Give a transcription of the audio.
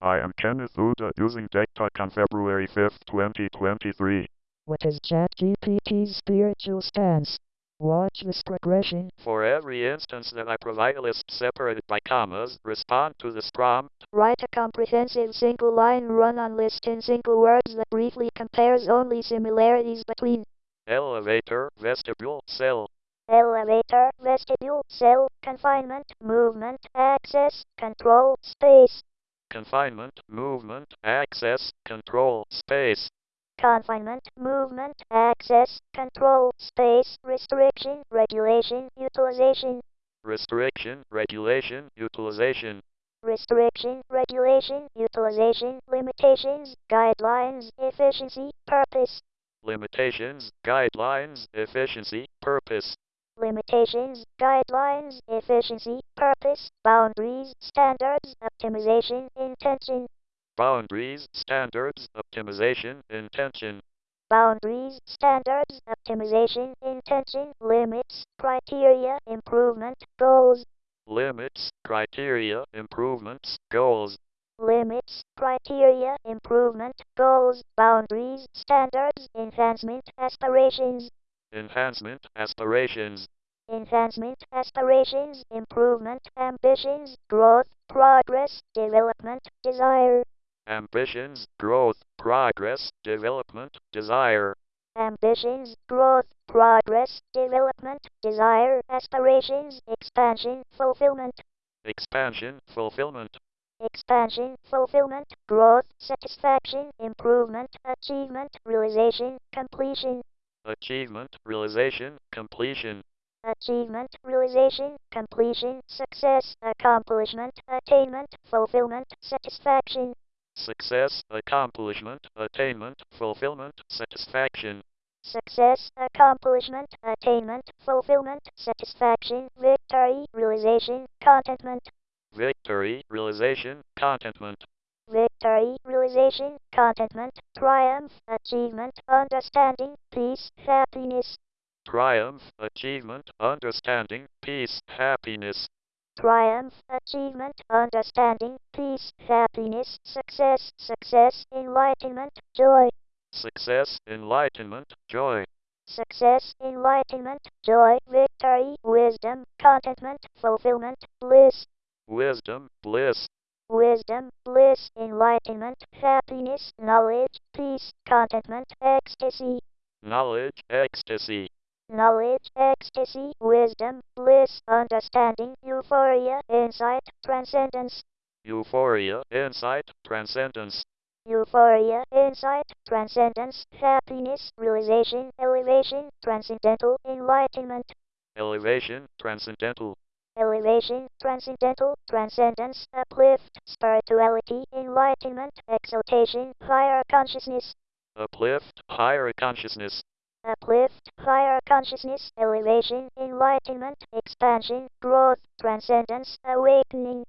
I am Kenneth Uda using TikTok on February 5th, 2023. What is ChatGPT's spiritual stance? Watch this progression. For every instance that I provide a list separated by commas, respond to this prompt. Write a comprehensive single line run-on list in single words that briefly compares only similarities between Elevator, vestibule, cell. elevator, vestibule, cell, confinement, movement, access, control, space, Confinement, movement, access, control, space. confinement, movement, access, control, space, restriction, regulation, utilization, Restriction, regulation, utilization. restriction, regulation, utilization, limitations, guidelines, efficiency, purpose, Limitations, guidelines, efficiency, purpose. Limitations, guidelines, efficiency, purpose, boundaries, standards, optimization, intention, Boundaries, standards, optimization, intention. boundaries, standards, optimization, intention, limits, criteria, improvement, goals, Limits, criteria, improvements, goals. limits, criteria, improvement, goals, boundaries, standards, enhancement, aspirations, Enhancement, aspirations. Enhancement, aspirations, improvement, ambitions, growth, progress, development, desire, Ambitions, growth, progress, development, desire. ambitions, growth, progress, development, desire, aspirations, expansion, fulfillment, Expansion, fulfillment. expansion, fulfillment, growth, satisfaction, improvement, achievement, realization, completion, Achievement, realization, completion. Achievement, realization, completion, success, accomplishment, attainment, fulfillment, satisfaction, Success, accomplishment, attainment, fulfillment, satisfaction. success, accomplishment, attainment, fulfillment, satisfaction, victory, realization, contentment, Victory, realization, contentment. victory, realization, contentment, triumph, achievement, understanding, peace, happiness, Triumph, achievement, understanding, peace, happiness. triumph, achievement, understanding, peace, happiness, success, success, enlightenment, joy, Success, enlightenment, joy. success, enlightenment, joy, victory, wisdom, contentment, fulfillment, bliss, Wisdom, bliss. wisdom, bliss, enlightenment, happiness, knowledge, peace, contentment, ecstasy, Knowledge, ecstasy. Knowledge, ecstasy, wisdom, bliss, understanding, euphoria, insight, transcendence, Euphoria, insight, transcendence. euphoria, insight, transcendence, happiness, realization, elevation, transcendental, enlightenment, Elevation, transcendental. elevation, transcendental, transcendence, uplift, spirituality, enlightenment, exaltation, higher consciousness, Uplift, higher consciousness. uplift, higher consciousness, elevation, enlightenment, expansion, growth, transcendence, awakening,